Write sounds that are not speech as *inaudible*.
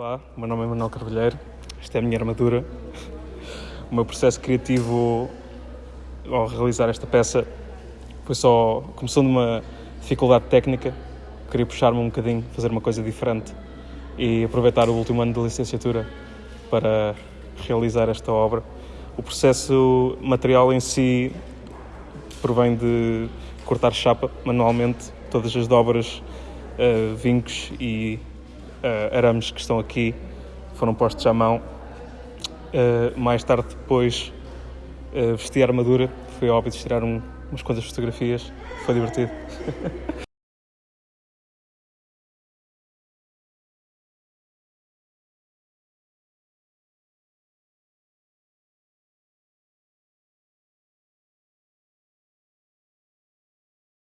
Olá, meu nome é Manuel Carvalheiro, esta é a minha armadura. O meu processo criativo ao realizar esta peça foi só. começou numa dificuldade técnica, queria puxar-me um bocadinho, fazer uma coisa diferente e aproveitar o último ano de licenciatura para realizar esta obra. O processo material em si provém de cortar chapa manualmente, todas as dobras, uh, vincos e uh, arames que estão aqui foram postos à mão. Uh, mais tarde, depois, uh, vesti a armadura, foi óbvio de tirar um, umas quantas fotografias, foi divertido. *laughs*